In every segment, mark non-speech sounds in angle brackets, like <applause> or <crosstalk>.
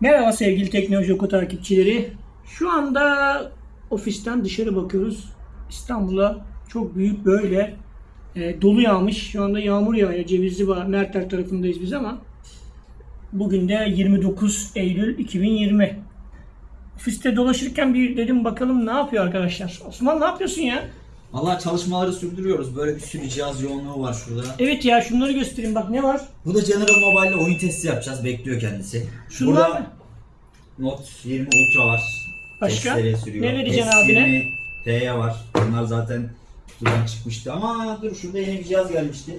Merhaba sevgili Teknoloji Oku takipçileri. Şu anda ofisten dışarı bakıyoruz. İstanbul'a çok büyük böyle e, dolu yağmış. Şu anda yağmur yağıyor. Cevizli Bağ, Merter tarafındayız biz ama bugün de 29 Eylül 2020. Ofiste dolaşırken bir dedim bakalım ne yapıyor arkadaşlar. Osman ne yapıyorsun ya? Valla çalışmaları sürdürüyoruz. Böyle bir sürü cihaz yoğunluğu var şurada. Evet ya şunları göstereyim bak ne var? Bu da General Mobile'le oyun testi yapacağız. Bekliyor kendisi. Şunlar Burada mı? Note 20 Ultra var. Başka? Testleri sürüyor. Ne vereceksin abine? S20 T'ye var. Bunlar zaten kutudan çıkmıştı. Ama dur şurada yeni bir cihaz gelmişti.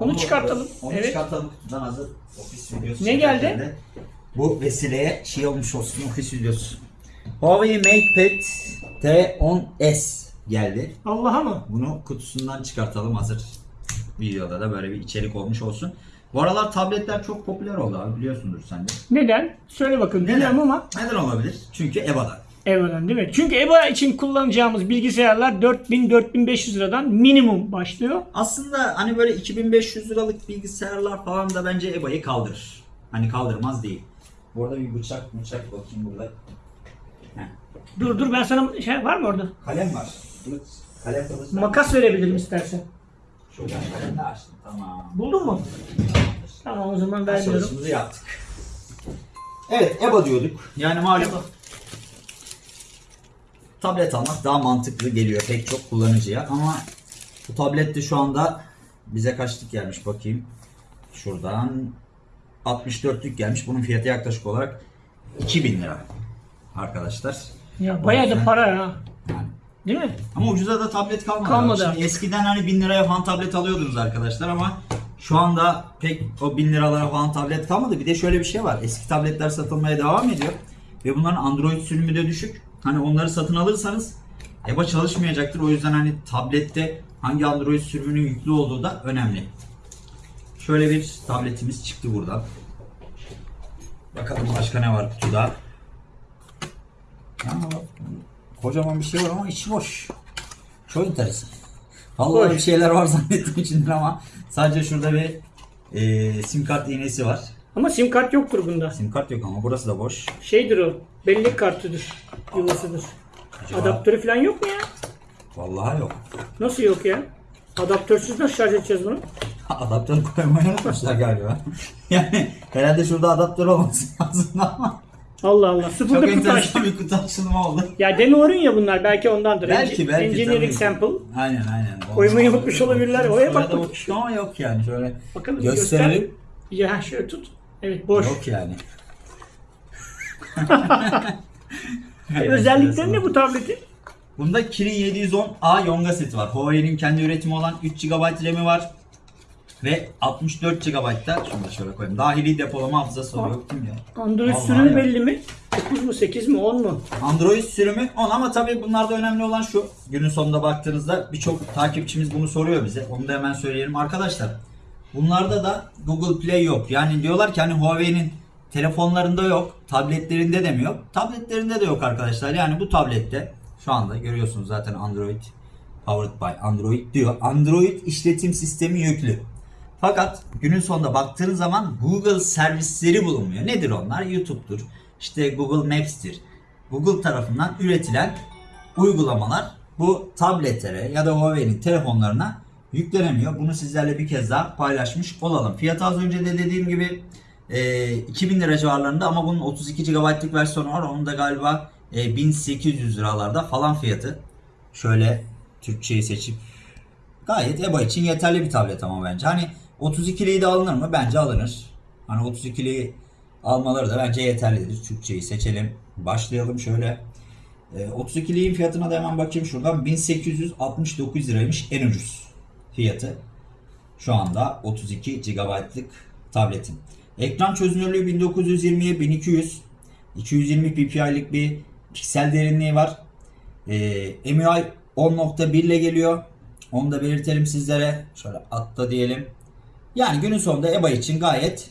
Onu Onu- çıkartalım. Onu Evet. çıkartalım kutudan hazır. Ofis videosu. Ne geldi? de Bu vesileye şey olmuş olsun ofis videosu. Huawei MatePad T10s geldi. Allah'a mı? Bunu kutusundan çıkartalım hazır videoda da böyle bir içerik olmuş olsun. Bu aralar tabletler çok popüler oldu abi biliyorsundur sen de. Neden? Söyle bakalım. Bilmiyorum ama Neden olabilir? Çünkü EVA'dan. EVA'dan değil mi? Çünkü EVA için kullanacağımız bilgisayarlar 4000-4500 liradan minimum başlıyor. Aslında hani böyle 2500 liralık bilgisayarlar falan da bence EVA'yı kaldırır. Hani kaldırmaz değil. Bu arada bir bıçak bıçak bakayım burada. Heh. Dur dur ben sana şey var mı orada? Kalem var. Kılıç. Kalem kılıç. Makas verebilirim istersen. Şuradan kalem de açtım. Tamam. Buldun mu? Tamam o zaman vermiyorum. Çalışmamızı yaptık. Evet EVA diyorduk. Yani malum tablet almak daha mantıklı geliyor pek çok kullanıcıya ama bu tablet de şu anda bize kaçlık gelmiş bakayım. Şuradan 64'lük gelmiş. Bunun fiyatı yaklaşık olarak 2000 lira arkadaşlar. Ya bayağı da para ya. Değil mi? Ama ucuza da tablet kalmadı. Kalmadı artık. eskiden hani 1000 liraya falan tablet alıyordunuz arkadaşlar ama şu anda pek o 1000 liralara falan tablet kalmadı. Bir de şöyle bir şey var. Eski tabletler satılmaya devam ediyor. Ve bunların Android sürümü de düşük. Hani onları satın alırsanız EBA çalışmayacaktır. O yüzden hani tablette hangi Android sürümünün yüklü olduğu da önemli. Şöyle bir tabletimiz çıktı buradan. Bakalım başka ne var kutuda. Kocaman bir şey var ama içi boş. Çok enteresan. Vallahi Boş. bir şeyler var <laughs> zannettim içinde ama sadece şurada bir e, sim kart iğnesi var. Ama sim kart yoktur bunda. Sim kart yok ama burası da boş. Şeydir o. Bellek kartıdır. Yuvasıdır. Acaba- Adaptörü falan yok mu ya? Vallahi yok. Nasıl yok ya? Adaptörsüz nasıl şarj edeceğiz bunu? <laughs> Adaptör koymayı unutmuşlar galiba. <laughs> yani herhalde şurada adaptör olması lazım ama Allah Allah. çok Sıfırda kutu açtım. enteresan bir kutu açılımı oldu. Ya demo ürün ya bunlar. Belki ondandır. Belki belki. Engineering tabii. sample. Aynen aynen. Olmaz. unutmuş olabilirler. Oraya bak bakayım. Şu an yok yani şöyle Bakalım gösterelim. göster. Ya şöyle tut. Evet boş. Yok yani. <laughs> E, <laughs> Özellikleri ne bu tabletin? Bunda Kirin 710A Yonga seti var. Huawei'nin kendi üretimi olan 3 GB RAM'i var. Ve 64 GB'da şunu da şöyle koyayım. Dahili depolama hafızası var. Yok değil mi ya? Android Vallahi sürümü ya. belli mi? 9 mu 8 mi 10 mu? Android sürümü 10 ama tabii bunlarda önemli olan şu. Günün sonunda baktığınızda birçok takipçimiz bunu soruyor bize. Onu da hemen söyleyelim. Arkadaşlar bunlarda da Google Play yok. Yani diyorlar ki hani Huawei'nin telefonlarında yok. Tabletlerinde de mi yok? Tabletlerinde de yok arkadaşlar. Yani bu tablette şu anda görüyorsunuz zaten Android powered by Android diyor. Android işletim sistemi yüklü. Fakat günün sonunda baktığınız zaman Google servisleri bulunmuyor. Nedir onlar? YouTube'dur. İşte Google Maps'tir. Google tarafından üretilen uygulamalar bu tabletlere ya da Huawei'nin telefonlarına yüklenemiyor. Bunu sizlerle bir kez daha paylaşmış olalım. Fiyatı az önce de dediğim gibi e, 2000 lira civarlarında ama bunun 32 GB'lık versiyonu var. Onun da galiba e, 1800 liralarda falan fiyatı. Şöyle Türkçeyi seçip gayet EBA için yeterli bir tablet ama bence. Hani 32'liği de alınır mı? Bence alınır. Hani 32'liği almaları da bence yeterlidir. Türkçeyi seçelim. Başlayalım şöyle. E, 32'liğin fiyatına da hemen bakayım şuradan. 1869 liraymış en ucuz fiyatı. Şu anda 32 GB'lık tabletin. Ekran çözünürlüğü 1920'ye 1200. 220 ppi'lik bir piksel derinliği var. Ee, MUI 10.1 ile geliyor. Onu da belirtelim sizlere. Şöyle atla diyelim. Yani günün sonunda EBA için gayet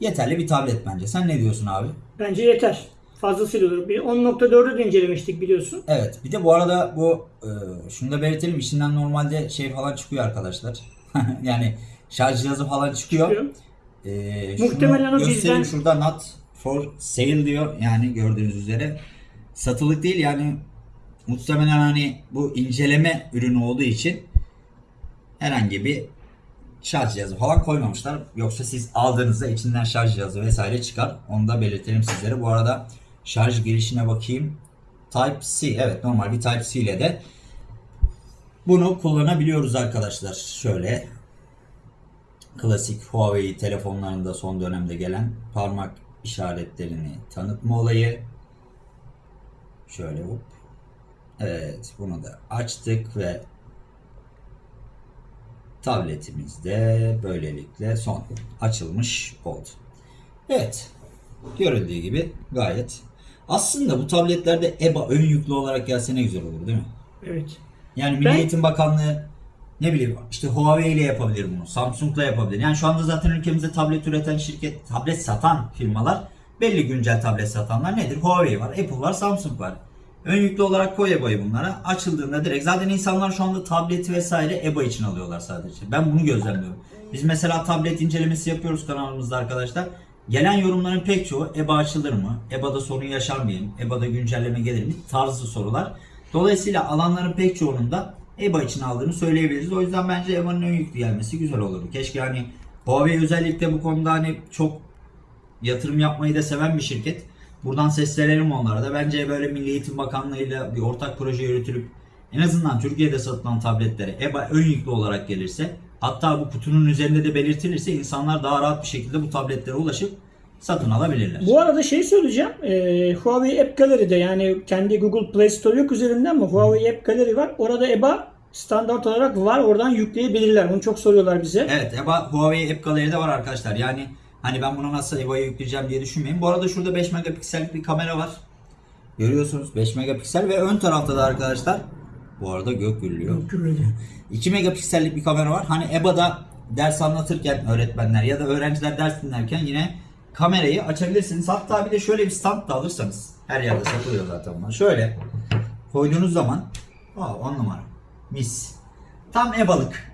yeterli bir tablet bence. Sen ne diyorsun abi? Bence yeter. Fazlasıyla olur. Bir 10.4'ü de incelemiştik biliyorsun. Evet. Bir de bu arada bu e, şunu da belirtelim. İçinden normalde şey falan çıkıyor arkadaşlar. <laughs> yani şarj cihazı falan çıkıyor. Çıkıyor. Şunu Muhtemelen o bizden- şurada not for sale diyor. Yani gördüğünüz üzere satılık değil yani muhtemelen hani bu inceleme ürünü olduğu için herhangi bir şarj cihazı falan koymamışlar. Yoksa siz aldığınızda içinden şarj cihazı vesaire çıkar. Onu da belirtelim sizlere. Bu arada şarj girişine bakayım. Type-C evet normal bir Type-C ile de bunu kullanabiliyoruz arkadaşlar. Şöyle klasik Huawei telefonlarında son dönemde gelen parmak işaretlerini tanıtma olayı. Şöyle hop. Evet bunu da açtık ve tabletimiz de böylelikle son açılmış oldu. Evet. Görüldüğü gibi gayet. Aslında bu tabletlerde EBA ön yüklü olarak gelse ne güzel olur değil mi? Evet. Yani Milli Ben- Eğitim Bakanlığı ne bileyim işte Huawei ile yapabilir bunu. Samsung'la yapabilir. Yani şu anda zaten ülkemizde tablet üreten şirket, tablet satan firmalar belli güncel tablet satanlar nedir? Huawei var, Apple var, Samsung var. Ön yüklü olarak koy EBA'yı bunlara. Açıldığında direkt zaten insanlar şu anda tableti vesaire EBA için alıyorlar sadece. Ben bunu gözlemliyorum. Biz mesela tablet incelemesi yapıyoruz kanalımızda arkadaşlar. Gelen yorumların pek çoğu EBA açılır mı? EBA'da sorun yaşar mıyım? EBA'da güncelleme gelir mi? Tarzı sorular. Dolayısıyla alanların pek çoğunun da EBA için aldığını söyleyebiliriz. O yüzden bence EBA'nın ön yüklü gelmesi güzel olurdu. Keşke hani Huawei özellikle bu konuda hani çok yatırım yapmayı da seven bir şirket. Buradan seslenelim onlara da. Bence böyle Milli Eğitim Bakanlığı'yla bir ortak proje yürütülüp en azından Türkiye'de satılan tabletlere EBA ön yüklü olarak gelirse hatta bu kutunun üzerinde de belirtilirse insanlar daha rahat bir şekilde bu tabletlere ulaşıp satın alabilirler. Bu arada şey söyleyeceğim. Ee, Huawei App Gallery'de yani kendi Google Play Store yok üzerinden mi? Huawei App Gallery var. Orada EBA standart olarak var. Oradan yükleyebilirler. Onu çok soruyorlar bize. Evet EBA Huawei App Gallery'de var arkadaşlar. Yani hani ben bunu nasıl EBA'ya yükleyeceğim diye düşünmeyin. Bu arada şurada 5 megapiksellik bir kamera var. Görüyorsunuz 5 megapiksel ve ön tarafta da arkadaşlar bu arada gök gürlüyor. Gürledi. 2 megapiksellik bir kamera var. Hani EBA'da ders anlatırken öğretmenler ya da öğrenciler ders dinlerken yine kamerayı açabilirsiniz. Hatta bir de şöyle bir stand da alırsanız her yerde satılıyor zaten bunlar. Şöyle koyduğunuz zaman aa, on numara mis. Tam EBA'lık.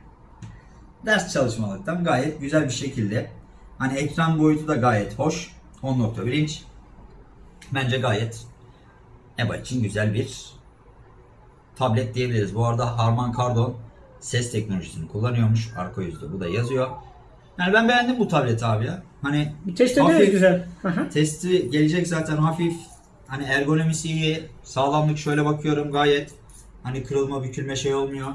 Ders çalışmalıktan gayet güzel bir şekilde. Hani ekran boyutu da gayet hoş. 10.1 inç. Bence gayet EBA için güzel bir tablet diyebiliriz. Bu arada Harman Kardon ses teknolojisini kullanıyormuş. Arka yüzde bu da yazıyor. Yani ben beğendim bu tableti abi ya. Hani test hafif- güzel. Aha. Testi gelecek zaten hafif. Hani ergonomisi iyi. Sağlamlık şöyle bakıyorum gayet. Hani kırılma bükülme şey olmuyor.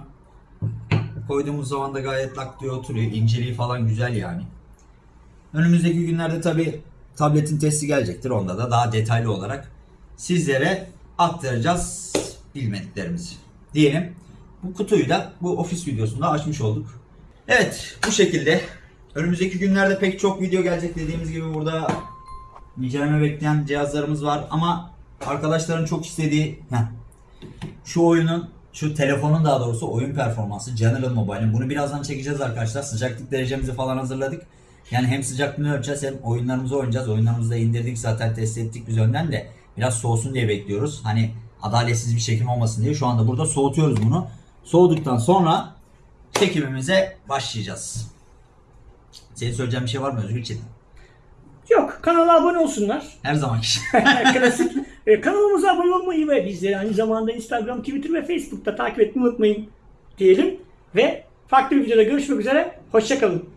Koyduğumuz zaman da gayet lak diye oturuyor. İnceliği falan güzel yani. Önümüzdeki günlerde tabi tabletin testi gelecektir. Onda da daha detaylı olarak sizlere aktaracağız bilmediklerimizi. Diyelim. Bu kutuyu da bu ofis videosunda açmış olduk. Evet bu şekilde. Önümüzdeki günlerde pek çok video gelecek dediğimiz gibi burada inceleme bekleyen cihazlarımız var ama arkadaşların çok istediği heh, şu oyunun şu telefonun daha doğrusu oyun performansı General Mobile'in bunu birazdan çekeceğiz arkadaşlar. Sıcaklık derecemizi falan hazırladık. Yani hem sıcaklığını ölçeceğiz hem oyunlarımızı oynayacağız. Oyunlarımızı da indirdik zaten test ettik biz önden de biraz soğusun diye bekliyoruz. Hani adaletsiz bir çekim olmasın diye şu anda burada soğutuyoruz bunu. Soğuduktan sonra çekimimize başlayacağız. Senin söyleyeceğin bir şey var mı Özgür Çetin? Yok. Kanala abone olsunlar. Her zaman <laughs> Klasik. E, kanalımıza abone olmayı ve bizleri aynı zamanda Instagram, Twitter ve Facebook'ta takip etmeyi unutmayın diyelim. Ve farklı bir videoda görüşmek üzere. Hoşçakalın.